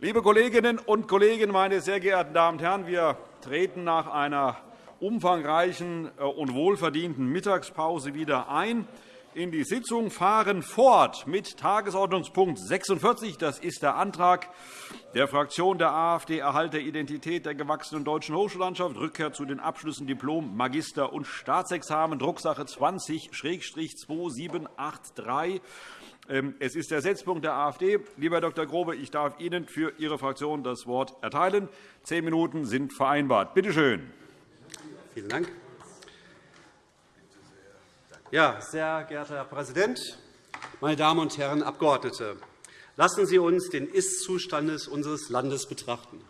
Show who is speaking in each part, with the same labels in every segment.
Speaker 1: Liebe Kolleginnen und Kollegen, meine sehr geehrten Damen und Herren! Wir treten nach einer umfangreichen äh, und wohlverdienten Mittagspause wieder ein in die Sitzung, fahren fort mit Tagesordnungspunkt 46. Das ist der Antrag der Fraktion der AfD Erhalt der Identität der gewachsenen deutschen Hochschullandschaft, Rückkehr zu den Abschlüssen Diplom, Magister- und Staatsexamen, Drucksache 20-2783. Ähm, es ist der Setzpunkt der AfD. Lieber Dr. Grobe, ich darf Ihnen für Ihre Fraktion das Wort erteilen. Zehn Minuten sind vereinbart. Bitte schön.
Speaker 2: Vielen Dank. Ja, sehr geehrter Herr Präsident, meine Damen und Herren Abgeordnete! Lassen Sie uns den Ist-Zustand unseres Landes betrachten.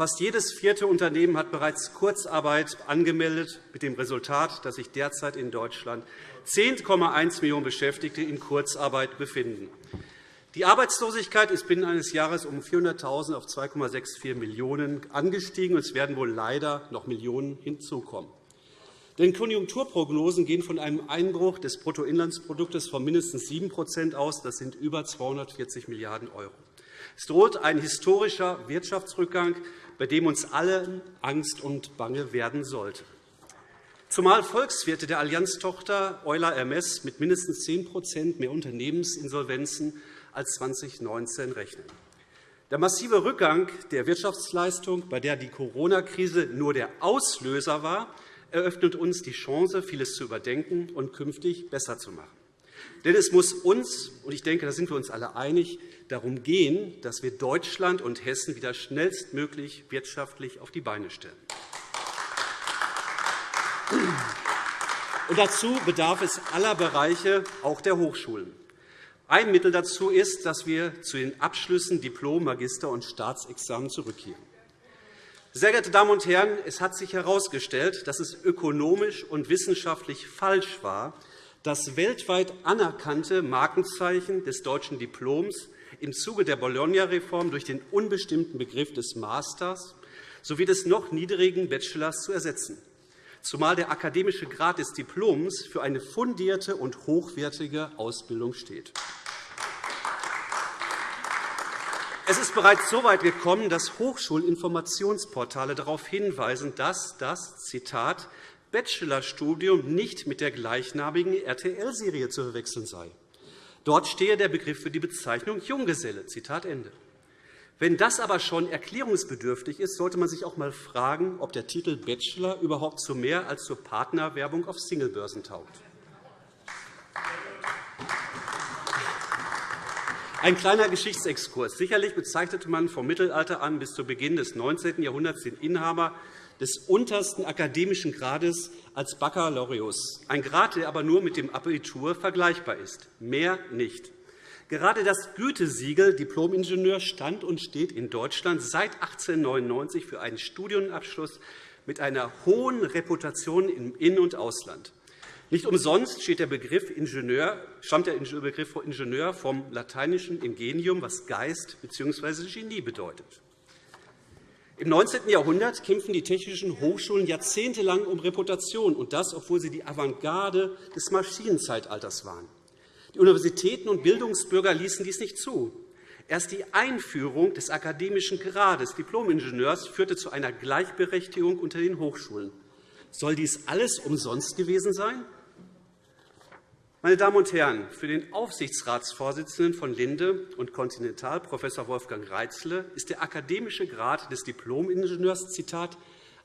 Speaker 2: Fast jedes vierte Unternehmen hat bereits Kurzarbeit angemeldet, mit dem Resultat, dass sich derzeit in Deutschland 10,1 Millionen Beschäftigte in Kurzarbeit befinden. Die Arbeitslosigkeit ist binnen eines Jahres um 400.000 auf 2,64 Millionen angestiegen, und es werden wohl leider noch Millionen hinzukommen. Denn Konjunkturprognosen gehen von einem Einbruch des Bruttoinlandsproduktes von mindestens 7% aus. Das sind über 240 Milliarden €. Es droht ein historischer Wirtschaftsrückgang, bei dem uns allen Angst und Bange werden sollte zumal Volkswirte der Allianztochter Euler Hermes mit mindestens 10% mehr Unternehmensinsolvenzen als 2019 rechnen. Der massive Rückgang der Wirtschaftsleistung, bei der die Corona-Krise nur der Auslöser war, eröffnet uns die Chance, vieles zu überdenken und künftig besser zu machen. Denn es muss uns, und ich denke, da sind wir uns alle einig, darum gehen, dass wir Deutschland und Hessen wieder schnellstmöglich wirtschaftlich auf die Beine stellen. Und dazu bedarf es aller Bereiche, auch der Hochschulen. Ein Mittel dazu ist, dass wir zu den Abschlüssen Diplom-, Magister- und Staatsexamen zurückkehren. Sehr geehrte Damen und Herren, es hat sich herausgestellt, dass es ökonomisch und wissenschaftlich falsch war, das weltweit anerkannte Markenzeichen des deutschen Diploms im Zuge der Bologna-Reform durch den unbestimmten Begriff des Masters sowie des noch niedrigen Bachelors zu ersetzen zumal der akademische Grad des Diploms für eine fundierte und hochwertige Ausbildung steht. Es ist bereits so weit gekommen, dass Hochschulinformationsportale darauf hinweisen, dass das Zitat, Bachelorstudium nicht mit der gleichnamigen RTL-Serie zu verwechseln sei. Dort stehe der Begriff für die Bezeichnung Junggeselle. Zitat Ende. Wenn das aber schon erklärungsbedürftig ist, sollte man sich auch einmal fragen, ob der Titel Bachelor überhaupt zu mehr als zur Partnerwerbung auf Singlebörsen taugt. Ein kleiner Geschichtsexkurs. Sicherlich bezeichnete man vom Mittelalter an bis zu Beginn des 19. Jahrhunderts den Inhaber des untersten akademischen Grades als Baccalaureus, ein Grad, der aber nur mit dem Abitur vergleichbar ist, mehr nicht. Gerade das Gütesiegel Diplomingenieur stand und steht in Deutschland seit 1899 für einen Studienabschluss mit einer hohen Reputation im In- und Ausland. Nicht umsonst steht der Begriff Ingenieur, stammt der Begriff Ingenieur vom lateinischen Ingenium, was Geist bzw. Genie bedeutet. Im 19. Jahrhundert kämpfen die technischen Hochschulen jahrzehntelang um Reputation, und das, obwohl sie die Avantgarde des Maschinenzeitalters waren. Die Universitäten und Bildungsbürger ließen dies nicht zu. Erst die Einführung des akademischen Grades Diplomingenieurs führte zu einer Gleichberechtigung unter den Hochschulen. Soll dies alles umsonst gewesen sein? Meine Damen und Herren, für den Aufsichtsratsvorsitzenden von Linde und Continental, Prof. Wolfgang Reitzle, ist der akademische Grad des Diplomingenieurs Zitat,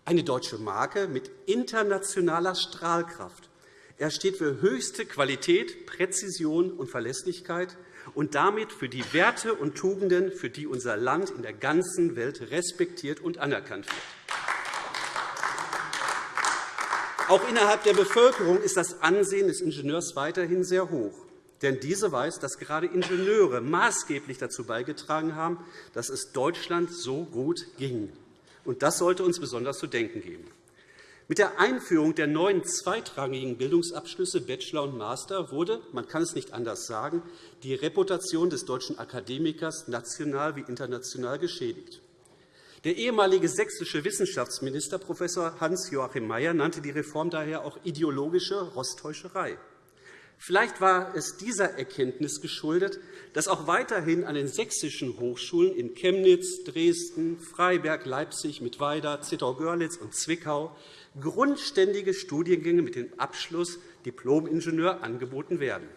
Speaker 2: eine deutsche Marke mit internationaler Strahlkraft er steht für höchste Qualität, Präzision und Verlässlichkeit und damit für die Werte und Tugenden, für die unser Land in der ganzen Welt respektiert und anerkannt wird. Auch innerhalb der Bevölkerung ist das Ansehen des Ingenieurs weiterhin sehr hoch. Denn diese weiß, dass gerade Ingenieure maßgeblich dazu beigetragen haben, dass es Deutschland so gut ging. Und das sollte uns besonders zu denken geben. Mit der Einführung der neuen zweitrangigen Bildungsabschlüsse Bachelor und Master wurde, man kann es nicht anders sagen, die Reputation des deutschen Akademikers national wie international geschädigt. Der ehemalige sächsische Wissenschaftsminister Prof. Hans-Joachim Mayer nannte die Reform daher auch ideologische Rostäuscherei. Vielleicht war es dieser Erkenntnis geschuldet, dass auch weiterhin an den sächsischen Hochschulen in Chemnitz, Dresden, Freiberg, Leipzig, Mittweida, Zittau-Görlitz und Zwickau grundständige Studiengänge mit dem Abschluss Diplom-Ingenieur angeboten werden.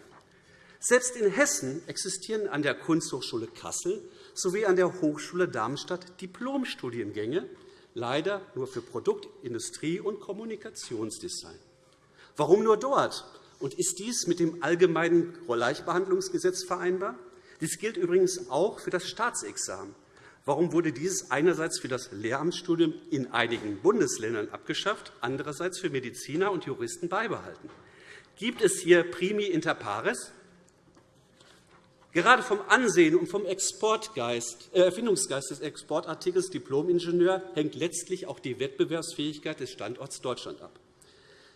Speaker 2: Selbst in Hessen existieren an der Kunsthochschule Kassel sowie an der Hochschule Darmstadt Diplomstudiengänge, leider nur für Produkt-, Industrie- und Kommunikationsdesign. Warum nur dort? Und ist dies mit dem Allgemeinen Gleichbehandlungsgesetz vereinbar? Dies gilt übrigens auch für das Staatsexamen. Warum wurde dieses einerseits für das Lehramtsstudium in einigen Bundesländern abgeschafft, andererseits für Mediziner und Juristen beibehalten? Gibt es hier primi inter pares? Gerade vom Ansehen und vom Exportgeist, äh, Erfindungsgeist des Exportartikels Diplomingenieur hängt letztlich auch die Wettbewerbsfähigkeit des Standorts Deutschland ab.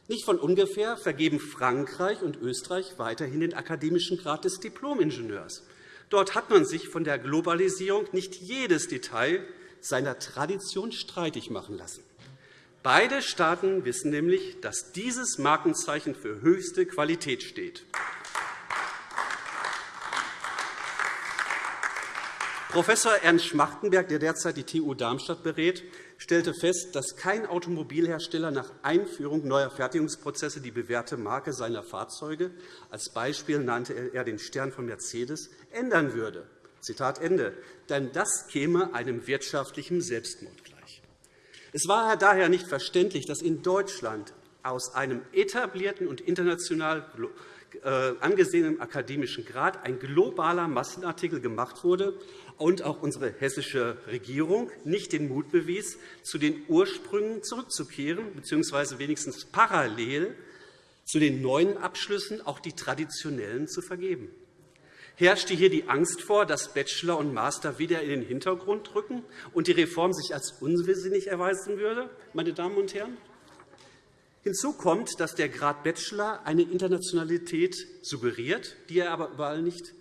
Speaker 2: Nicht von ungefähr vergeben Frankreich und Österreich weiterhin den akademischen Grad des Diplomingenieurs. Dort hat man sich von der Globalisierung nicht jedes Detail seiner Tradition streitig machen lassen. Beide Staaten wissen nämlich, dass dieses Markenzeichen für höchste Qualität steht. Prof. Ernst Schmachtenberg, der derzeit die TU Darmstadt berät, stellte fest, dass kein Automobilhersteller nach Einführung neuer Fertigungsprozesse die bewährte Marke seiner Fahrzeuge – als Beispiel nannte er den Stern von Mercedes – ändern würde. Zitat Ende. Denn das käme einem wirtschaftlichen Selbstmord gleich. Es war daher nicht verständlich, dass in Deutschland aus einem etablierten und international äh, angesehenen akademischen Grad ein globaler Massenartikel gemacht wurde, und auch unsere hessische Regierung nicht den Mut bewies, zu den Ursprüngen zurückzukehren, bzw. wenigstens parallel zu den neuen Abschlüssen auch die traditionellen zu vergeben. Herrschte hier die Angst vor, dass Bachelor und Master wieder in den Hintergrund rücken und die Reform sich als unsinnig erweisen würde? Meine Damen und Herren? Hinzu kommt, dass der Grad Bachelor eine Internationalität suggeriert, die er aber überall nicht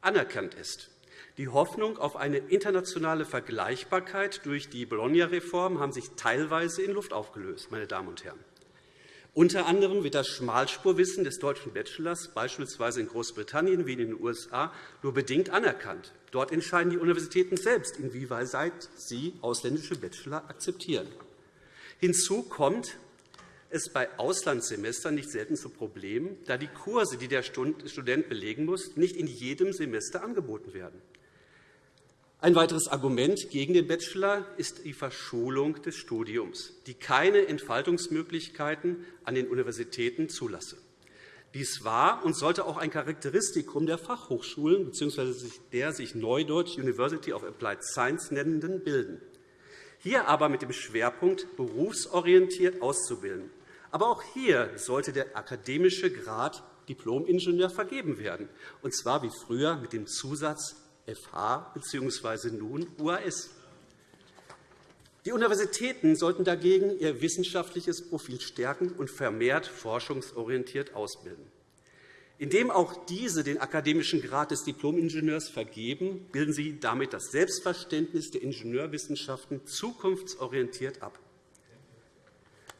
Speaker 2: anerkannt ist. Die Hoffnung auf eine internationale Vergleichbarkeit durch die Bologna-Reform haben sich teilweise in Luft aufgelöst. Meine Damen und Herren. Unter anderem wird das Schmalspurwissen des deutschen Bachelors beispielsweise in Großbritannien wie in den USA nur bedingt anerkannt. Dort entscheiden die Universitäten selbst, inwieweit sie ausländische Bachelor akzeptieren. Hinzu kommt es bei Auslandssemestern nicht selten zu Problemen, da die Kurse, die der Student belegen muss, nicht in jedem Semester angeboten werden. Ein weiteres Argument gegen den Bachelor ist die Verschulung des Studiums, die keine Entfaltungsmöglichkeiten an den Universitäten zulasse. Dies war und sollte auch ein Charakteristikum der Fachhochschulen bzw. der sich Neudeutsch University of Applied Science nennenden bilden. Hier aber mit dem Schwerpunkt berufsorientiert auszubilden. Aber auch hier sollte der akademische Grad Diplom-Ingenieur vergeben werden, und zwar wie früher mit dem Zusatz FH bzw. nun UAS. Die Universitäten sollten dagegen ihr wissenschaftliches Profil stärken und vermehrt forschungsorientiert ausbilden. Indem auch diese den akademischen Grad des Diplom-Ingenieurs vergeben, bilden sie damit das Selbstverständnis der Ingenieurwissenschaften zukunftsorientiert ab.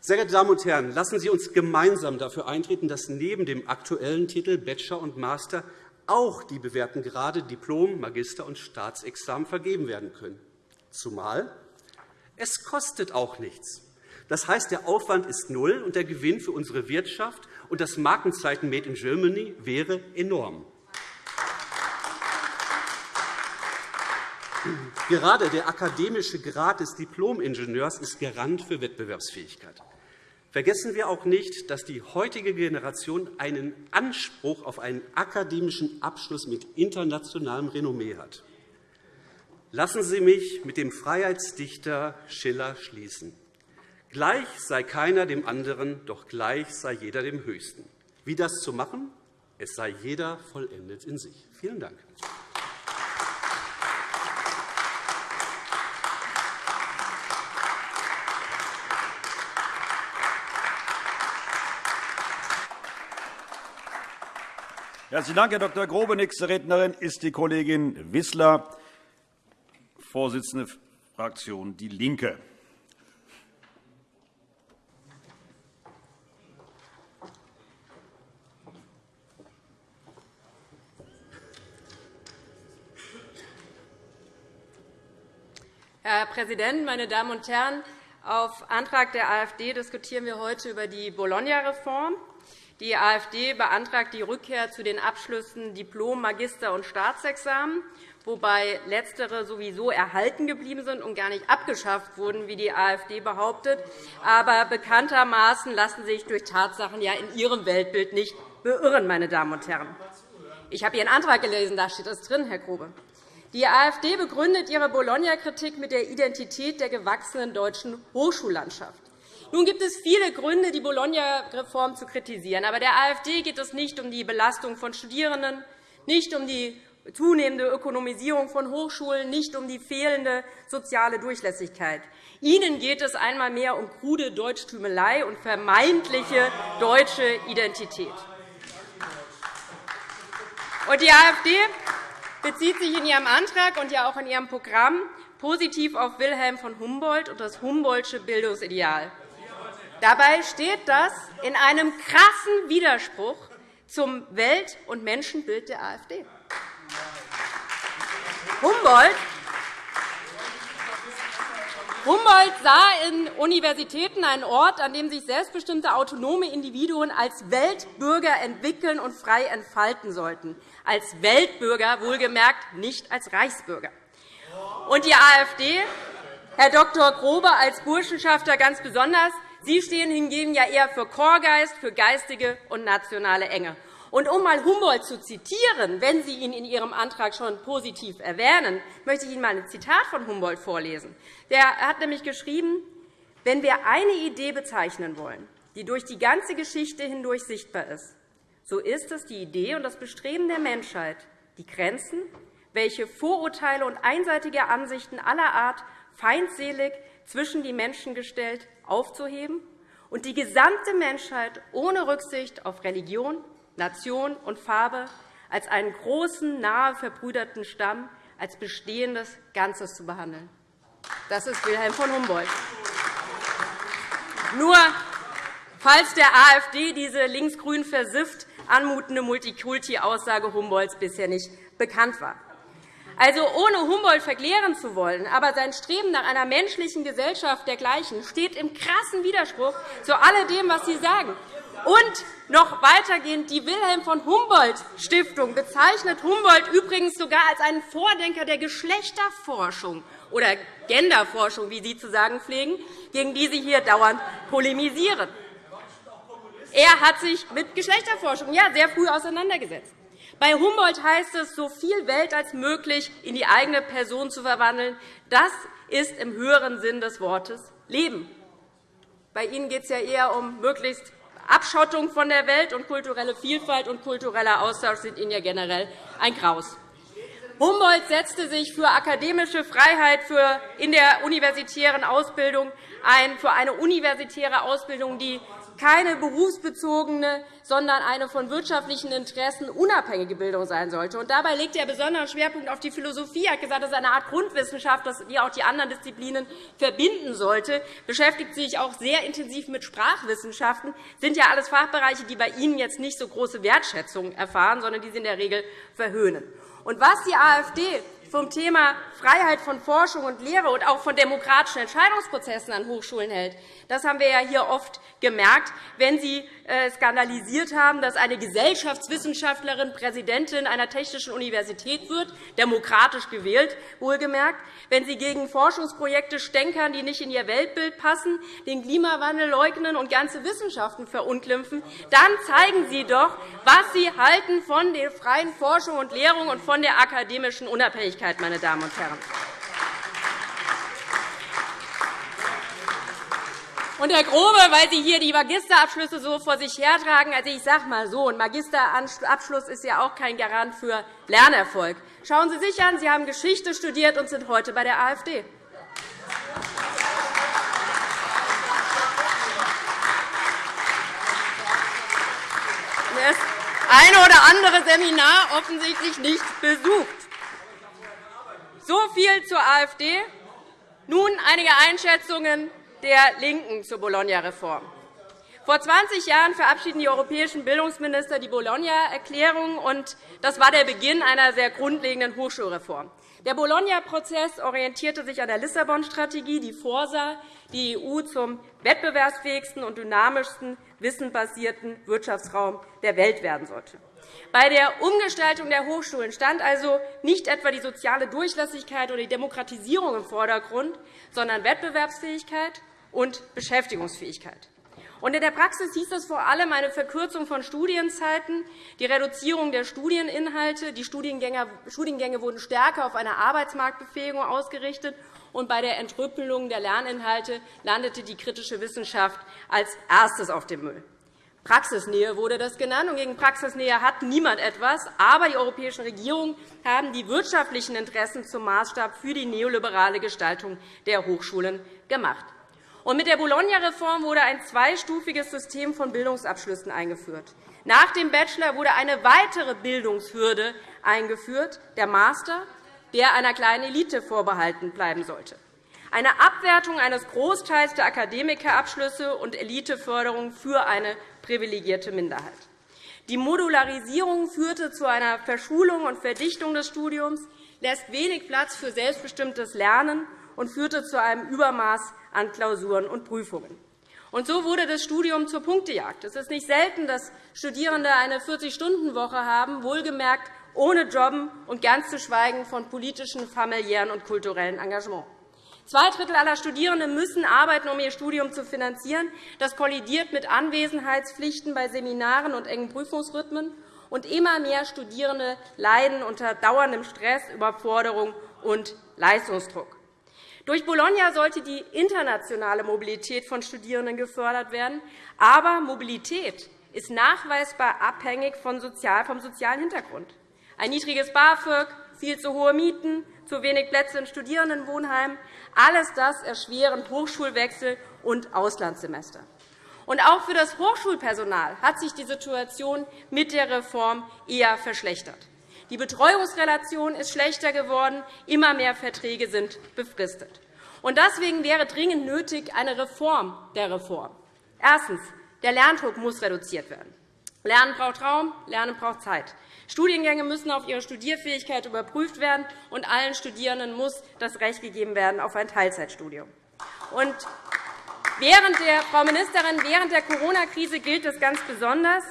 Speaker 2: Sehr geehrte Damen und Herren, lassen Sie uns gemeinsam dafür eintreten, dass neben dem aktuellen Titel Bachelor und Master auch die bewährten Grade Diplom-, Magister- und Staatsexamen vergeben werden können. Zumal es kostet auch nichts. Das heißt, der Aufwand ist null, und der Gewinn für unsere Wirtschaft und das Markenzeichen Made in Germany wäre enorm. Gerade der akademische Grad des Diplom-Ingenieurs ist Garant für Wettbewerbsfähigkeit. Vergessen wir auch nicht, dass die heutige Generation einen Anspruch auf einen akademischen Abschluss mit internationalem Renommee hat. Lassen Sie mich mit dem Freiheitsdichter Schiller schließen. Gleich sei keiner dem anderen, doch gleich sei jeder dem Höchsten. Wie das zu machen? Es sei jeder vollendet in sich. Vielen Dank.
Speaker 1: Herzlichen Dank, Herr Dr. Grobe. Nächste Rednerin ist die Kollegin Wissler, Vorsitzende der Fraktion DIE LINKE.
Speaker 3: Herr Präsident, meine Damen und Herren! Auf Antrag der AfD diskutieren wir heute über die Bologna-Reform. Die AfD beantragt die Rückkehr zu den Abschlüssen Diplom, Magister- und Staatsexamen, wobei letztere sowieso erhalten geblieben sind und gar nicht abgeschafft wurden, wie die AfD behauptet. Aber bekanntermaßen lassen sich durch Tatsachen ja in ihrem Weltbild nicht beirren. Meine Damen und Herren. Ich habe Ihren Antrag gelesen, da steht das drin, Herr Grobe. Die AfD begründet ihre Bologna-Kritik mit der Identität der gewachsenen deutschen Hochschullandschaft. Nun gibt es viele Gründe, die Bologna-Reform zu kritisieren. Aber der AfD geht es nicht um die Belastung von Studierenden, nicht um die zunehmende Ökonomisierung von Hochschulen, nicht um die fehlende soziale Durchlässigkeit. Ihnen geht es einmal mehr um krude Deutschtümelei und vermeintliche deutsche Identität. Die AfD bezieht sich in ihrem Antrag und ja auch in ihrem Programm positiv auf Wilhelm von Humboldt und das Humboldtsche Bildungsideal. Dabei steht das in einem krassen Widerspruch zum Welt- und Menschenbild der AfD. Humboldt Humboldt sah in Universitäten einen Ort, an dem sich selbstbestimmte autonome Individuen als Weltbürger entwickeln und frei entfalten sollten. Als Weltbürger, wohlgemerkt, nicht als Reichsbürger. Und die AfD, Herr Dr. Grobe als Burschenschafter ganz besonders, Sie stehen hingegen ja eher für Chorgeist, für geistige und nationale Enge. Und um einmal Humboldt zu zitieren, wenn Sie ihn in Ihrem Antrag schon positiv erwähnen, möchte ich Ihnen einmal ein Zitat von Humboldt vorlesen. Er hat nämlich geschrieben, wenn wir eine Idee bezeichnen wollen, die durch die ganze Geschichte hindurch sichtbar ist, so ist es die Idee und das Bestreben der Menschheit, die Grenzen, welche Vorurteile und einseitige Ansichten aller Art feindselig zwischen die Menschen gestellt, aufzuheben und die gesamte Menschheit ohne Rücksicht auf Religion, Nation und Farbe als einen großen, nahe verbrüderten Stamm, als bestehendes Ganzes zu behandeln. Das ist Wilhelm von Humboldt. Nur falls der AfD diese linksgrün versifft anmutende Multikulti-Aussage Humboldts bisher nicht bekannt war. Also ohne Humboldt verklären zu wollen, aber sein Streben nach einer menschlichen Gesellschaft dergleichen steht im krassen Widerspruch zu alledem, was Sie sagen. Und noch weitergehend, die Wilhelm von Humboldt Stiftung bezeichnet Humboldt übrigens sogar als einen Vordenker der Geschlechterforschung oder Genderforschung, wie Sie zu sagen pflegen, gegen die Sie hier dauernd polemisieren. Er hat sich mit Geschlechterforschung ja, sehr früh auseinandergesetzt. Bei Humboldt heißt es, so viel Welt als möglich in die eigene Person zu verwandeln. Das ist im höheren Sinn des Wortes Leben. Bei Ihnen geht es ja eher um möglichst Abschottung von der Welt, und kulturelle Vielfalt und kultureller Austausch sind Ihnen ja generell ein Graus. Humboldt setzte sich für akademische Freiheit in der universitären Ausbildung ein, für eine universitäre Ausbildung, die keine berufsbezogene, sondern eine von wirtschaftlichen Interessen unabhängige Bildung sein sollte. Und dabei legt er besonderen Schwerpunkt auf die Philosophie. Er hat gesagt, das ist eine Art Grundwissenschaft, die auch die anderen Disziplinen verbinden sollte. beschäftigt sich auch sehr intensiv mit Sprachwissenschaften. Das sind ja alles Fachbereiche, die bei Ihnen jetzt nicht so große Wertschätzung erfahren, sondern die Sie in der Regel verhöhnen. Und was die AfD vom Thema Freiheit von Forschung und Lehre und auch von demokratischen Entscheidungsprozessen an Hochschulen hält. Das haben wir ja hier oft gemerkt, wenn Sie äh, skandalisiert haben, dass eine Gesellschaftswissenschaftlerin Präsidentin einer technischen Universität wird, demokratisch gewählt, wohlgemerkt, wenn Sie gegen Forschungsprojekte stänkern, die nicht in Ihr Weltbild passen, den Klimawandel leugnen und ganze Wissenschaften verunglimpfen, dann zeigen Sie doch, was Sie halten von der freien Forschung und Lehrung und von der akademischen Unabhängigkeit Wirklichkeit, meine Damen und Herren. Und Herr Grobe, weil Sie hier die Magisterabschlüsse so vor sich hertragen, also ich sage mal so, ein Magisterabschluss ist ja auch kein Garant für Lernerfolg. Schauen Sie sich an, Sie haben Geschichte studiert und sind heute bei der AfD. Das eine oder andere Seminar offensichtlich nicht besucht. So viel zur AfD. Nun einige Einschätzungen der LINKEN zur Bologna-Reform. Vor 20 Jahren verabschiedeten die europäischen Bildungsminister die Bologna-Erklärung. Das war der Beginn einer sehr grundlegenden Hochschulreform. Der Bologna-Prozess orientierte sich an der Lissabon-Strategie, die vorsah, die EU zum wettbewerbsfähigsten und dynamischsten wissensbasierten Wirtschaftsraum der Welt werden sollte. Bei der Umgestaltung der Hochschulen stand also nicht etwa die soziale Durchlässigkeit oder die Demokratisierung im Vordergrund, sondern Wettbewerbsfähigkeit und Beschäftigungsfähigkeit. in der Praxis hieß das vor allem eine Verkürzung von Studienzeiten, die Reduzierung der Studieninhalte. Die Studiengänge wurden stärker auf eine Arbeitsmarktbefähigung ausgerichtet, und bei der Entrüppelung der Lerninhalte landete die kritische Wissenschaft als erstes auf dem Müll. Praxisnähe wurde das genannt, und gegen Praxisnähe hat niemand etwas. Aber die europäischen Regierungen haben die wirtschaftlichen Interessen zum Maßstab für die neoliberale Gestaltung der Hochschulen gemacht. Und mit der Bologna-Reform wurde ein zweistufiges System von Bildungsabschlüssen eingeführt. Nach dem Bachelor wurde eine weitere Bildungshürde eingeführt, der Master, der einer kleinen Elite vorbehalten bleiben sollte eine Abwertung eines Großteils der Akademikerabschlüsse und Eliteförderung für eine privilegierte Minderheit. Die Modularisierung führte zu einer Verschulung und Verdichtung des Studiums, lässt wenig Platz für selbstbestimmtes Lernen und führte zu einem Übermaß an Klausuren und Prüfungen. Und so wurde das Studium zur Punktejagd. Es ist nicht selten, dass Studierende eine 40-Stunden-Woche haben, wohlgemerkt ohne Jobben und ganz zu schweigen von politischen, familiären und kulturellen Engagement. Zwei Drittel aller Studierenden müssen arbeiten, um ihr Studium zu finanzieren. Das kollidiert mit Anwesenheitspflichten bei Seminaren und engen Prüfungsrhythmen. Und immer mehr Studierende leiden unter dauerndem Stress, Überforderung und Leistungsdruck. Durch Bologna sollte die internationale Mobilität von Studierenden gefördert werden. Aber Mobilität ist nachweisbar abhängig vom sozialen Hintergrund. Ein niedriges BAföG, viel zu hohe Mieten, zu wenig Plätze in Studierendenwohnheimen, alles das erschweren Hochschulwechsel und Auslandssemester. Auch für das Hochschulpersonal hat sich die Situation mit der Reform eher verschlechtert. Die Betreuungsrelation ist schlechter geworden, immer mehr Verträge sind befristet. Deswegen wäre dringend nötig eine Reform der Reform. Erstens. Der Lerndruck muss reduziert werden. Lernen braucht Raum, Lernen braucht Zeit. Studiengänge müssen auf ihre Studierfähigkeit überprüft werden, und allen Studierenden muss das Recht gegeben werden auf ein Teilzeitstudium. Während der, Frau Ministerin, während der Corona-Krise gilt es ganz besonders,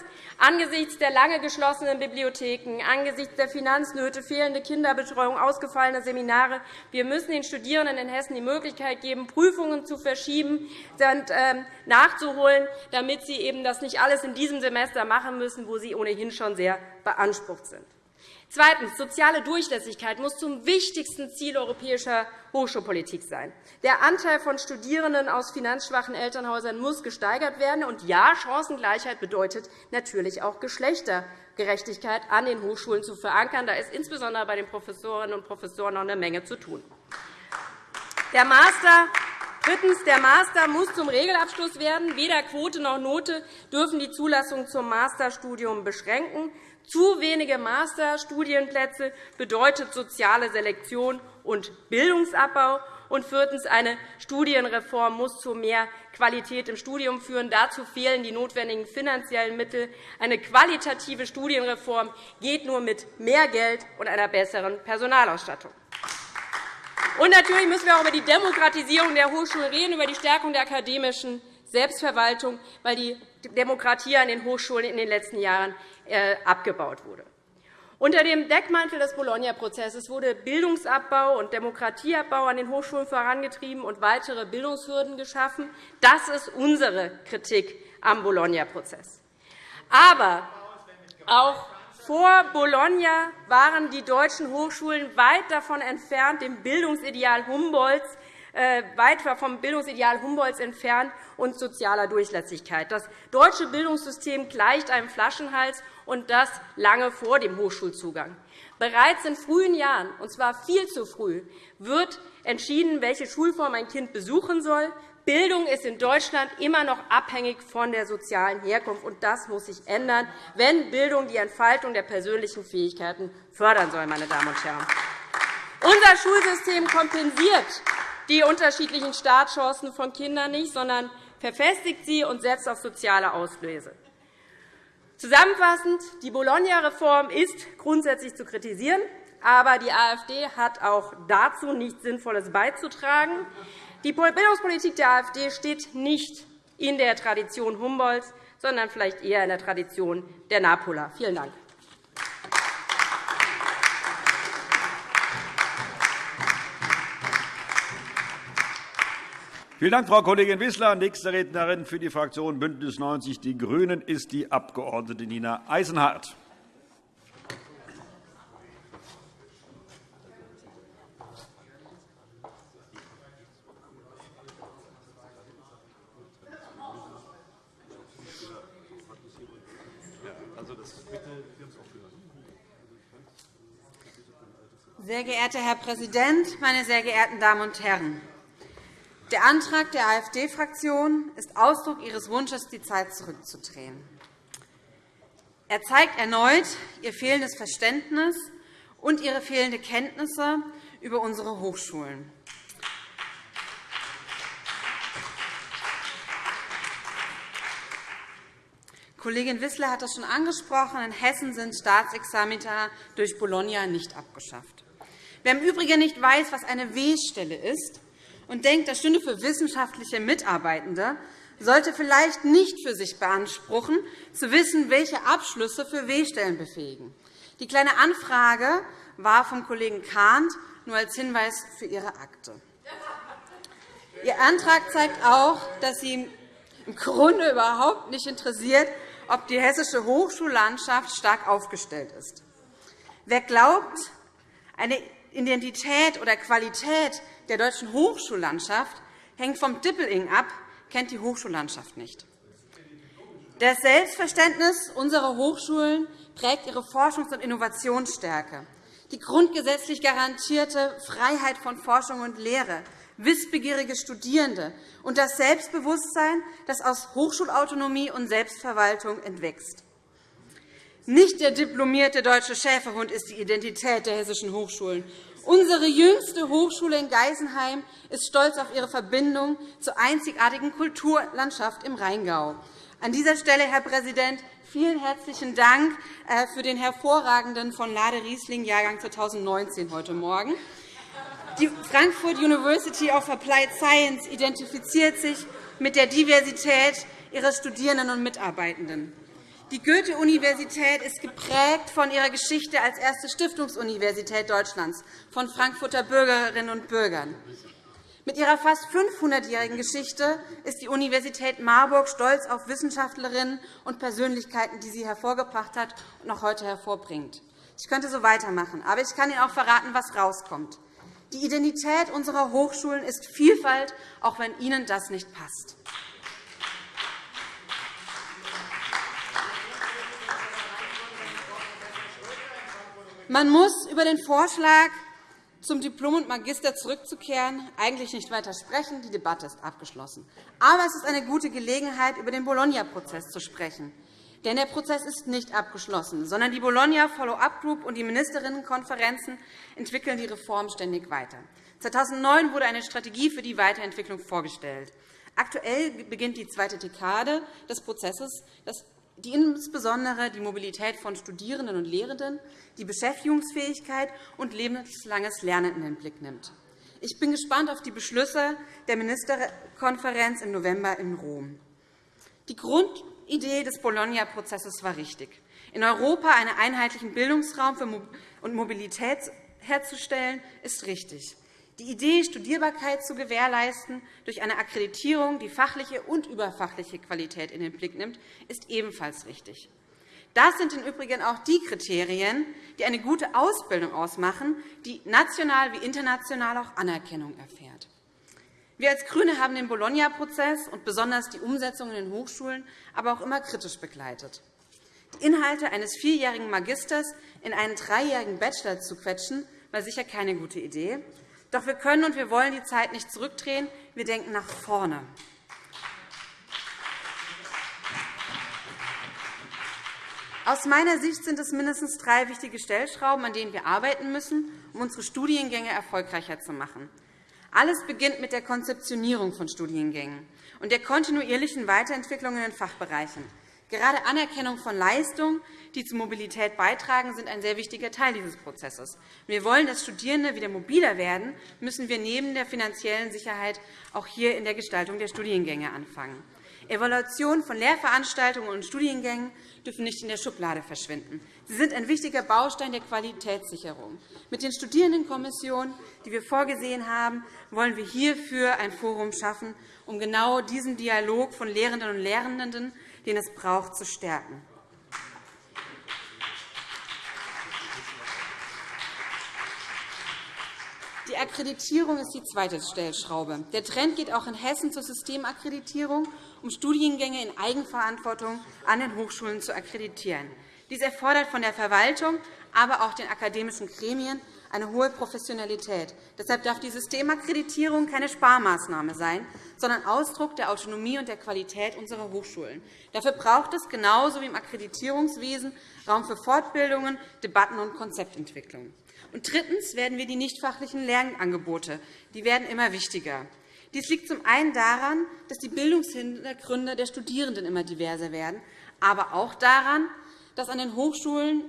Speaker 3: Angesichts der lange geschlossenen Bibliotheken, angesichts der Finanznöte, fehlende Kinderbetreuung, ausgefallene Seminare, wir müssen den Studierenden in Hessen die Möglichkeit geben, Prüfungen zu verschieben und ähm, nachzuholen, damit sie eben das nicht alles in diesem Semester machen müssen, wo sie ohnehin schon sehr beansprucht sind. Zweitens. Soziale Durchlässigkeit muss zum wichtigsten Ziel europäischer Hochschulpolitik sein. Der Anteil von Studierenden aus finanzschwachen Elternhäusern muss gesteigert werden. Und ja, Chancengleichheit bedeutet natürlich auch Geschlechtergerechtigkeit an den Hochschulen zu verankern. Da ist insbesondere bei den Professorinnen und Professoren noch eine Menge zu tun. Der Master Drittens. Der Master muss zum Regelabschluss werden. Weder Quote noch Note dürfen die Zulassung zum Masterstudium beschränken. Zu wenige Masterstudienplätze bedeutet soziale Selektion und Bildungsabbau. Und viertens. Eine Studienreform muss zu mehr Qualität im Studium führen. Dazu fehlen die notwendigen finanziellen Mittel. Eine qualitative Studienreform geht nur mit mehr Geld und einer besseren Personalausstattung. Und natürlich müssen wir auch über die Demokratisierung der Hochschulen reden, über die Stärkung der akademischen Selbstverwaltung, weil die Demokratie an den Hochschulen in den letzten Jahren abgebaut wurde. Unter dem Deckmantel des Bologna-Prozesses wurde Bildungsabbau und Demokratieabbau an den Hochschulen vorangetrieben und weitere Bildungshürden geschaffen. Das ist unsere Kritik am Bologna-Prozess. Aber auch vor Bologna waren die deutschen Hochschulen weit davon entfernt, dem Bildungsideal Humboldts äh, weit vom Bildungsideal Humboldts entfernt und sozialer Durchlässigkeit. Das deutsche Bildungssystem gleicht einem Flaschenhals, und das lange vor dem Hochschulzugang. Bereits in frühen Jahren, und zwar viel zu früh, wird entschieden, welche Schulform ein Kind besuchen soll. Bildung ist in Deutschland immer noch abhängig von der sozialen Herkunft. und Das muss sich ändern, wenn Bildung die Entfaltung der persönlichen Fähigkeiten fördern soll. Meine Damen und Herren. Unser Schulsystem kompensiert die unterschiedlichen Startchancen von Kindern nicht, sondern verfestigt sie und setzt auf soziale Auslöse. Zusammenfassend, die Bologna-Reform ist grundsätzlich zu kritisieren, aber die AfD hat auch dazu nichts Sinnvolles beizutragen. Die Bildungspolitik der AfD steht nicht in der Tradition Humboldts, sondern vielleicht eher in der Tradition der Napola. Vielen Dank.
Speaker 1: Vielen Dank, Frau Kollegin Wissler. Nächste Rednerin für die Fraktion BÜNDNIS 90 die GRÜNEN ist die Abg. Nina Eisenhardt.
Speaker 4: Sehr geehrter Herr Präsident, meine sehr geehrten Damen und Herren! Der Antrag der AfD-Fraktion ist Ausdruck ihres Wunsches, die Zeit zurückzudrehen. Er zeigt erneut ihr fehlendes Verständnis und ihre fehlende Kenntnisse über unsere Hochschulen. Kollegin Wissler hat das schon angesprochen. In Hessen sind Staatsexamina durch Bologna nicht abgeschafft. Wer im Übrigen nicht weiß, was eine W-Stelle ist und denkt, das stünde für wissenschaftliche Mitarbeitende, sollte vielleicht nicht für sich beanspruchen, zu wissen, welche Abschlüsse für W-Stellen befähigen. Die Kleine Anfrage war vom Kollegen Kahnt nur als Hinweis für Ihre Akte. Ihr Antrag zeigt auch, dass Sie im Grunde überhaupt nicht interessiert, ob die hessische Hochschullandschaft stark aufgestellt ist. Wer glaubt, eine Identität oder Qualität der deutschen Hochschullandschaft hängt vom Dippeling ab, kennt die Hochschullandschaft nicht. Das Selbstverständnis unserer Hochschulen prägt ihre Forschungs- und Innovationsstärke. Die grundgesetzlich garantierte Freiheit von Forschung und Lehre, wissbegierige Studierende und das Selbstbewusstsein, das aus Hochschulautonomie und Selbstverwaltung entwächst. Nicht der diplomierte deutsche Schäferhund ist die Identität der hessischen Hochschulen. Unsere jüngste Hochschule in Geisenheim ist stolz auf ihre Verbindung zur einzigartigen Kulturlandschaft im Rheingau. An dieser Stelle, Herr Präsident, vielen herzlichen Dank äh, für den hervorragenden von Lade Riesling Jahrgang 2019 heute Morgen. Die Frankfurt University of Applied Science identifiziert sich mit der Diversität ihrer Studierenden und Mitarbeitenden. Die Goethe-Universität ist geprägt von ihrer Geschichte als erste Stiftungsuniversität Deutschlands von Frankfurter Bürgerinnen und Bürgern. Mit ihrer fast 500-jährigen Geschichte ist die Universität Marburg stolz auf Wissenschaftlerinnen und Persönlichkeiten, die sie hervorgebracht hat und noch heute hervorbringt. Ich könnte so weitermachen, aber ich kann Ihnen auch verraten, was rauskommt. Die Identität unserer Hochschulen ist Vielfalt, auch wenn Ihnen das nicht passt. Man muss über den Vorschlag, zum Diplom und Magister zurückzukehren, eigentlich nicht weiter sprechen. Die Debatte ist abgeschlossen. Aber es ist eine gute Gelegenheit, über den Bologna-Prozess zu sprechen. Denn der Prozess ist nicht abgeschlossen, sondern die Bologna Follow-up Group und die Ministerinnenkonferenzen entwickeln die Reform ständig weiter. 2009 wurde eine Strategie für die Weiterentwicklung vorgestellt. Aktuell beginnt die zweite Dekade des Prozesses. Das die insbesondere die Mobilität von Studierenden und Lehrenden, die Beschäftigungsfähigkeit und lebenslanges Lernen in den Blick nimmt. Ich bin gespannt auf die Beschlüsse der Ministerkonferenz im November in Rom. Die Grundidee des Bologna-Prozesses war richtig, in Europa einen einheitlichen Bildungsraum und Mobilität herzustellen, ist richtig. Die Idee, Studierbarkeit zu gewährleisten durch eine Akkreditierung, die fachliche und überfachliche Qualität in den Blick nimmt, ist ebenfalls richtig. Das sind im Übrigen auch die Kriterien, die eine gute Ausbildung ausmachen, die national wie international auch Anerkennung erfährt. Wir als GRÜNE haben den Bologna-Prozess und besonders die Umsetzung in den Hochschulen aber auch immer kritisch begleitet. Die Inhalte eines vierjährigen Magisters in einen dreijährigen Bachelor zu quetschen, war sicher keine gute Idee. Doch wir können und wir wollen die Zeit nicht zurückdrehen. Wir denken nach vorne. Aus meiner Sicht sind es mindestens drei wichtige Stellschrauben, an denen wir arbeiten müssen, um unsere Studiengänge erfolgreicher zu machen. Alles beginnt mit der Konzeptionierung von Studiengängen und der kontinuierlichen Weiterentwicklung in den Fachbereichen. Gerade Anerkennung von Leistungen, die zur Mobilität beitragen, sind ein sehr wichtiger Teil dieses Prozesses. Wir wollen, dass Studierende wieder mobiler werden, müssen wir neben der finanziellen Sicherheit auch hier in der Gestaltung der Studiengänge anfangen. Evaluation von Lehrveranstaltungen und Studiengängen dürfen nicht in der Schublade verschwinden. Sie sind ein wichtiger Baustein der Qualitätssicherung. Mit den Studierendenkommissionen, die wir vorgesehen haben, wollen wir hierfür ein Forum schaffen, um genau diesen Dialog von Lehrenden und Lehrenden, den es braucht, zu stärken. Die Akkreditierung ist die zweite Stellschraube. Der Trend geht auch in Hessen zur Systemakkreditierung, um Studiengänge in Eigenverantwortung an den Hochschulen zu akkreditieren. Dies erfordert von der Verwaltung, aber auch den akademischen Gremien eine hohe Professionalität. Deshalb darf die Systemakkreditierung keine Sparmaßnahme sein, sondern Ausdruck der Autonomie und der Qualität unserer Hochschulen. Dafür braucht es genauso wie im Akkreditierungswesen Raum für Fortbildungen, Debatten und Konzeptentwicklung. Und drittens werden wir die nichtfachlichen Lernangebote. Die werden immer wichtiger. Dies liegt zum einen daran, dass die Bildungshintergründe der Studierenden immer diverser werden, aber auch daran, dass an den Hochschulen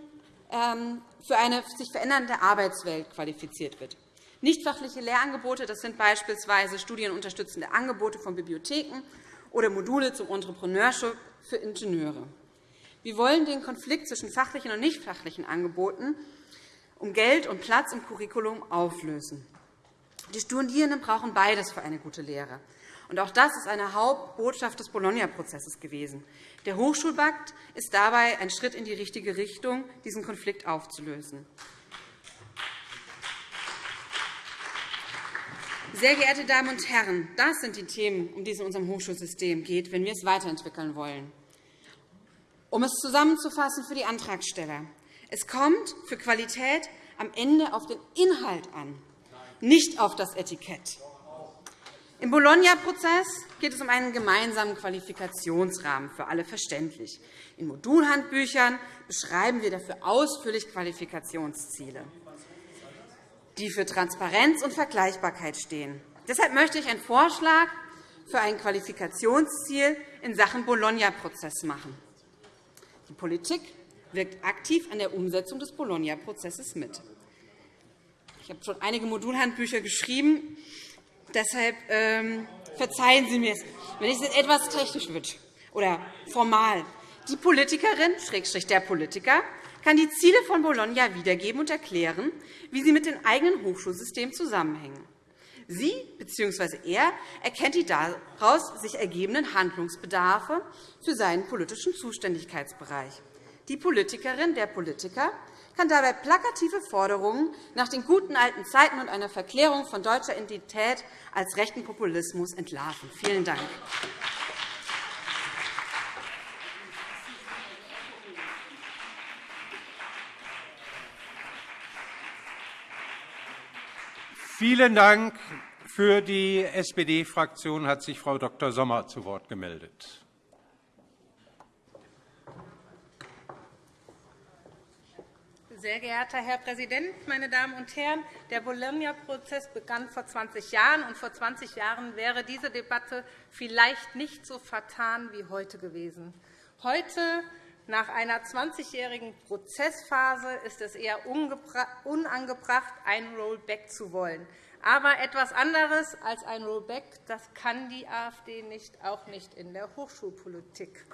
Speaker 4: ähm, für eine sich verändernde Arbeitswelt qualifiziert wird. Nichtfachliche Lehrangebote das sind beispielsweise studienunterstützende Angebote von Bibliotheken oder Module zum Entrepreneurship für Ingenieure. Wir wollen den Konflikt zwischen fachlichen und nichtfachlichen Angeboten um Geld und Platz im Curriculum auflösen. Die Studierenden brauchen beides für eine gute Lehre. Und auch das ist eine Hauptbotschaft des Bologna-Prozesses gewesen. Der Hochschulpakt ist dabei ein Schritt in die richtige Richtung, diesen Konflikt aufzulösen. Sehr geehrte Damen und Herren, das sind die Themen, um die es in unserem Hochschulsystem geht, wenn wir es weiterentwickeln wollen. Um es zusammenzufassen für die Antragsteller. Es kommt für Qualität am Ende auf den Inhalt an, nicht auf das Etikett. Im Bologna-Prozess geht es um einen gemeinsamen Qualifikationsrahmen für alle verständlich. In Modulhandbüchern beschreiben wir dafür ausführlich Qualifikationsziele, die für Transparenz und Vergleichbarkeit stehen. Deshalb möchte ich einen Vorschlag für ein Qualifikationsziel in Sachen Bologna-Prozess machen. Die Politik wirkt aktiv an der Umsetzung des Bologna-Prozesses mit. Ich habe schon einige Modulhandbücher geschrieben. Deshalb ähm, verzeihen Sie mir, wenn es etwas technisch wird oder formal. Die Politikerin, Schrägstrich der Politiker, kann die Ziele von Bologna wiedergeben und erklären, wie sie mit dem eigenen Hochschulsystem zusammenhängen. Sie bzw. er erkennt die daraus sich ergebenden Handlungsbedarfe für seinen politischen Zuständigkeitsbereich. Die Politikerin, der Politiker kann dabei plakative Forderungen nach den guten alten Zeiten und einer Verklärung von deutscher Identität als rechten Populismus entlarven. Vielen Dank.
Speaker 5: Vielen Dank. Für die SPD-Fraktion hat sich Frau Dr. Sommer zu Wort gemeldet.
Speaker 6: Sehr geehrter Herr Präsident, meine Damen und Herren! Der Bologna-Prozess begann vor 20 Jahren, und vor 20 Jahren wäre diese Debatte vielleicht nicht so vertan wie heute gewesen. Heute, nach einer 20-jährigen Prozessphase, ist es eher unangebracht, ein Rollback zu wollen. Aber etwas anderes als ein Rollback das kann die AfD nicht, auch nicht in der Hochschulpolitik.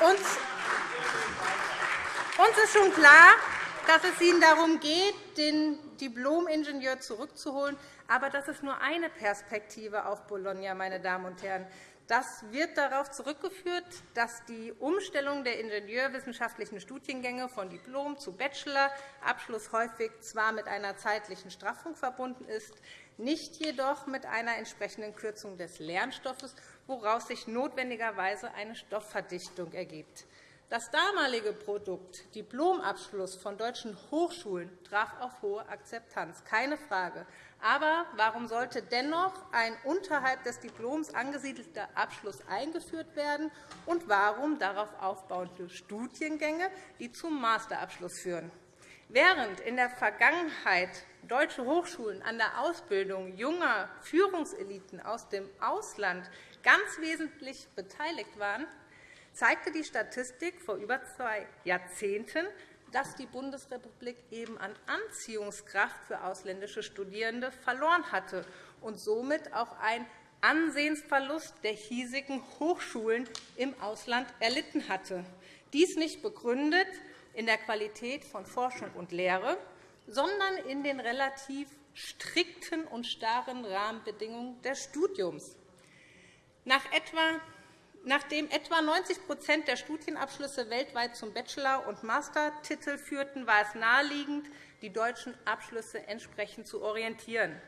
Speaker 6: Und uns ist schon klar, dass es Ihnen darum geht, den Diplom-Ingenieur zurückzuholen. Aber das ist nur eine Perspektive auf Bologna. Meine Damen und Herren. Das wird darauf zurückgeführt, dass die Umstellung der ingenieurwissenschaftlichen Studiengänge von Diplom zu Bachelorabschluss häufig zwar mit einer zeitlichen Straffung verbunden ist, nicht jedoch mit einer entsprechenden Kürzung des Lernstoffes, woraus sich notwendigerweise eine Stoffverdichtung ergibt. Das damalige Produkt Diplomabschluss von deutschen Hochschulen traf auf hohe Akzeptanz, keine Frage. Aber warum sollte dennoch ein unterhalb des Diploms angesiedelter Abschluss eingeführt werden, und warum darauf aufbauende Studiengänge, die zum Masterabschluss führen? Während in der Vergangenheit deutsche Hochschulen an der Ausbildung junger Führungseliten aus dem Ausland ganz wesentlich beteiligt waren, zeigte die Statistik vor über zwei Jahrzehnten, dass die Bundesrepublik eben an Anziehungskraft für ausländische Studierende verloren hatte und somit auch einen Ansehensverlust der hiesigen Hochschulen im Ausland erlitten hatte. Dies nicht begründet in der Qualität von Forschung und Lehre, sondern in den relativ strikten und starren Rahmenbedingungen des Studiums. Nach etwa Nachdem etwa 90% der Studienabschlüsse weltweit zum Bachelor- und Mastertitel führten, war es naheliegend, die deutschen Abschlüsse entsprechend zu orientieren.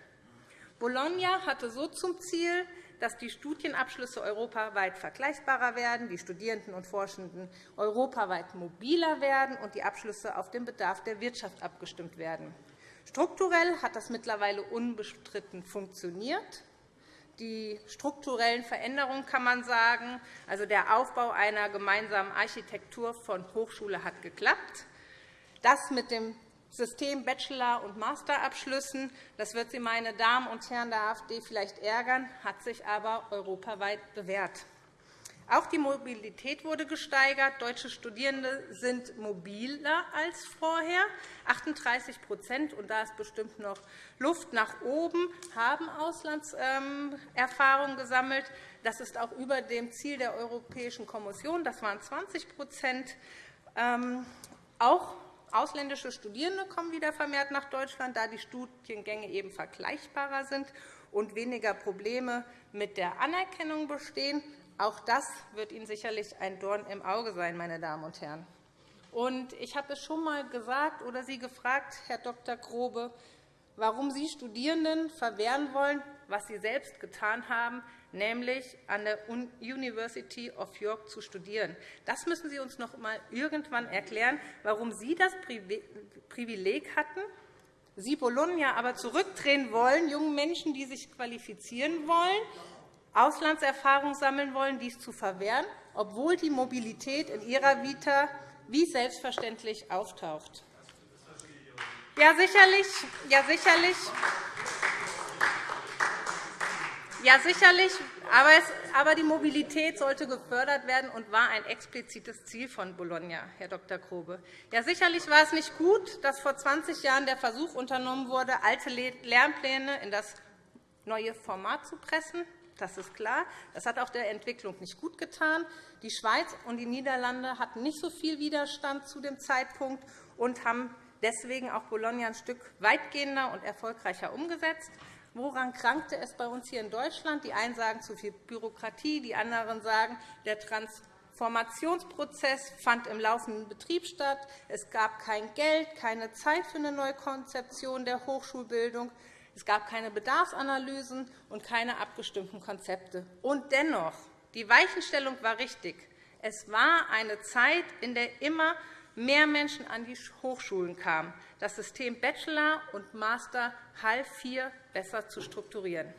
Speaker 6: Bologna hatte so zum Ziel, dass die Studienabschlüsse europaweit vergleichbarer werden, die Studierenden und Forschenden europaweit mobiler werden und die Abschlüsse auf den Bedarf der Wirtschaft abgestimmt werden. Strukturell hat das mittlerweile unbestritten funktioniert. Die strukturellen Veränderungen kann man sagen, also der Aufbau einer gemeinsamen Architektur von Hochschule hat geklappt. Das mit dem System Bachelor- und Masterabschlüssen, das wird Sie, meine Damen und Herren der AfD, vielleicht ärgern, hat sich aber europaweit bewährt. Auch die Mobilität wurde gesteigert. Deutsche Studierende sind mobiler als vorher. 38 und da ist bestimmt noch Luft nach oben, haben Auslandserfahrung gesammelt. Das ist auch über dem Ziel der Europäischen Kommission. Das waren 20% ähm, Auch ausländische Studierende kommen wieder vermehrt nach Deutschland, da die Studiengänge eben vergleichbarer sind und weniger Probleme mit der Anerkennung bestehen. Auch das wird Ihnen sicherlich ein Dorn im Auge sein, meine Damen und Herren. ich habe es schon einmal gesagt oder Sie gefragt, Herr Dr. Grobe, warum Sie Studierenden verwehren wollen, was Sie selbst getan haben, nämlich an der University of York zu studieren. Das müssen Sie uns noch einmal irgendwann erklären, warum Sie das Privileg hatten, Sie Bologna aber zurückdrehen wollen, jungen Menschen, die sich qualifizieren wollen, Auslandserfahrung sammeln wollen, dies zu verwehren, obwohl die Mobilität in ihrer Vita wie selbstverständlich auftaucht. Ja, sicherlich. Ja, sicherlich. Ja, sicherlich. Aber die Mobilität sollte gefördert werden und war ein explizites Ziel von Bologna, Herr Dr. Grobe. Ja, sicherlich war es nicht gut, dass vor 20 Jahren der Versuch unternommen wurde, alte Lernpläne in das neue Format zu pressen. Das ist klar. Das hat auch der Entwicklung nicht gut getan. Die Schweiz und die Niederlande hatten nicht so viel Widerstand zu dem Zeitpunkt und haben deswegen auch Bologna ein Stück weitgehender und erfolgreicher umgesetzt. Woran krankte es bei uns hier in Deutschland? Die einen sagen zu viel Bürokratie, die anderen sagen, der Transformationsprozess fand im laufenden Betrieb statt. Es gab kein Geld, keine Zeit für eine Neukonzeption der Hochschulbildung. Es gab keine Bedarfsanalysen und keine abgestimmten Konzepte. Und dennoch, die Weichenstellung war richtig. Es war eine Zeit, in der immer mehr Menschen an die Hochschulen kamen. Das System Bachelor und Master half hier besser zu strukturieren.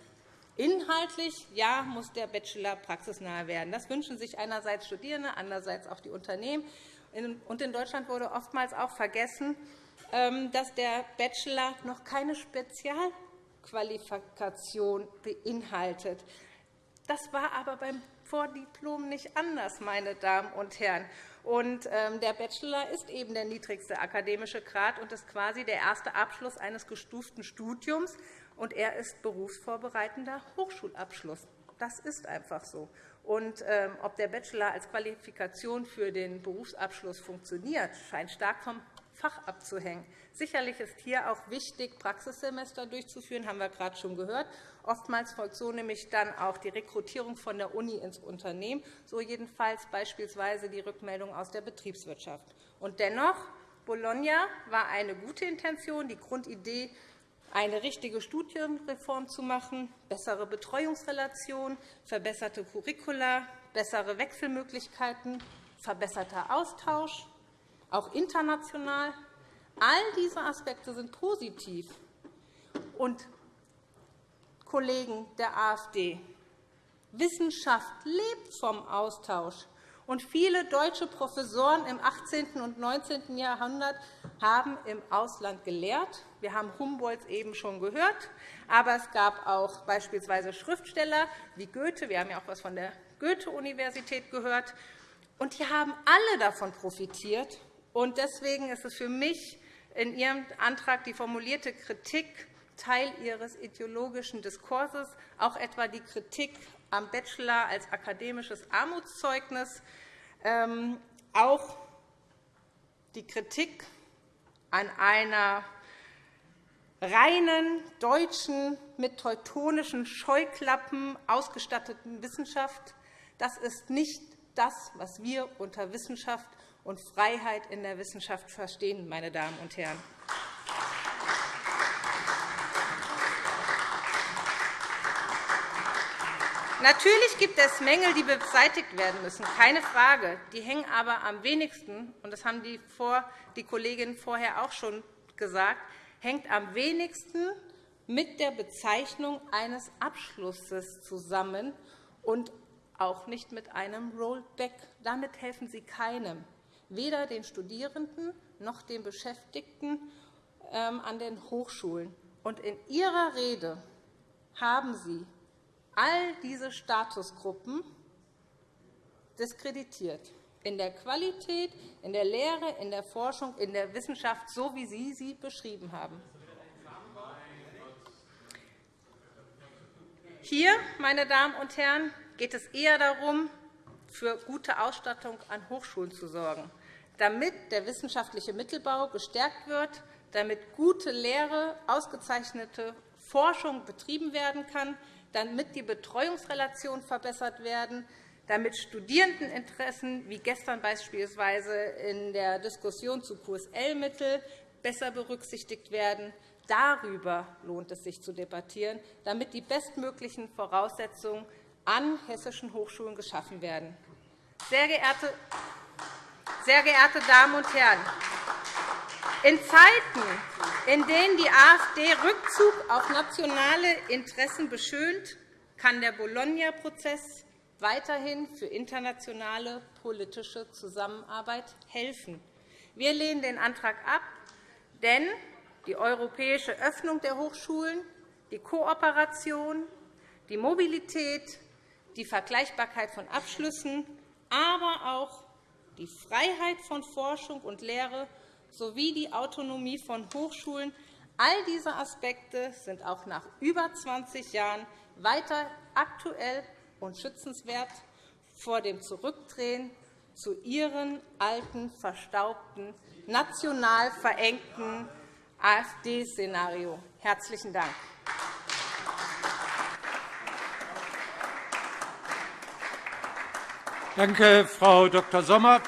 Speaker 6: Inhaltlich ja, muss der Bachelor praxisnah werden. Das wünschen sich einerseits Studierende, andererseits auch die Unternehmen. In Deutschland wurde oftmals auch vergessen, dass der Bachelor noch keine Spezialqualifikation beinhaltet. Das war aber beim Vordiplom nicht anders, meine Damen und Herren. Und ähm, der Bachelor ist eben der niedrigste akademische Grad und ist quasi der erste Abschluss eines gestuften Studiums. Und er ist berufsvorbereitender Hochschulabschluss. Das ist einfach so. Und ähm, ob der Bachelor als Qualifikation für den Berufsabschluss funktioniert, scheint stark vom Fach abzuhängen. Sicherlich ist hier auch wichtig, Praxissemester durchzuführen, haben wir gerade schon gehört. Oftmals folgt so nämlich dann auch die Rekrutierung von der Uni ins Unternehmen, so jedenfalls beispielsweise die Rückmeldung aus der Betriebswirtschaft. Und dennoch, Bologna war eine gute Intention, die Grundidee, eine richtige Studienreform zu machen, bessere Betreuungsrelationen, verbesserte Curricula, bessere Wechselmöglichkeiten, verbesserter Austausch, auch international. All diese Aspekte sind positiv. Und Kollegen der AfD, Wissenschaft lebt vom Austausch. Und viele deutsche Professoren im 18. und 19. Jahrhundert haben im Ausland gelehrt. Wir haben Humboldt eben schon gehört, aber es gab auch beispielsweise Schriftsteller wie Goethe. Wir haben ja auch etwas von der Goethe-Universität gehört. Und die haben alle davon profitiert. Und deswegen ist es für mich in Ihrem Antrag die formulierte Kritik Teil Ihres ideologischen Diskurses, auch etwa die Kritik am Bachelor als akademisches Armutszeugnis, ähm, auch die Kritik an einer reinen deutschen, mit teutonischen Scheuklappen ausgestatteten Wissenschaft. Das ist nicht das, was wir unter Wissenschaft und Freiheit in der Wissenschaft verstehen, meine Damen und Herren. Natürlich gibt es Mängel, die beseitigt werden müssen, keine Frage. Die hängen aber am wenigsten, und das haben die, vor, die Kolleginnen vorher auch schon gesagt, hängt am wenigsten mit der Bezeichnung eines Abschlusses zusammen und auch nicht mit einem Rollback. Damit helfen Sie keinem, weder den Studierenden noch den Beschäftigten ähm, an den Hochschulen. Und in Ihrer Rede haben Sie all diese Statusgruppen diskreditiert in der Qualität, in der Lehre, in der Forschung, in der Wissenschaft, so wie Sie sie beschrieben haben. Hier, meine Damen und Herren, geht es eher darum, für gute Ausstattung an Hochschulen zu sorgen, damit der wissenschaftliche Mittelbau gestärkt wird, damit gute Lehre, ausgezeichnete Forschung betrieben werden kann, damit die Betreuungsrelationen verbessert werden, damit Studierendeninteressen, wie gestern beispielsweise in der Diskussion zu QSL-Mittel, besser berücksichtigt werden. Darüber lohnt es sich zu debattieren, damit die bestmöglichen Voraussetzungen an hessischen Hochschulen geschaffen werden. Sehr geehrte, sehr geehrte Damen und Herren, in Zeiten, in denen die AfD Rückzug auf nationale Interessen beschönt, kann der Bologna-Prozess weiterhin für internationale politische Zusammenarbeit helfen. Wir lehnen den Antrag ab, denn die europäische Öffnung der Hochschulen, die Kooperation, die Mobilität, die Vergleichbarkeit von Abschlüssen, aber auch die Freiheit von Forschung und Lehre sowie die Autonomie von Hochschulen. All diese Aspekte sind auch nach über 20 Jahren weiter aktuell und schützenswert vor dem Zurückdrehen zu ihren alten, verstaubten, national verengten AfD-Szenario. Herzlichen Dank.
Speaker 5: Danke, Frau Dr. Sommer.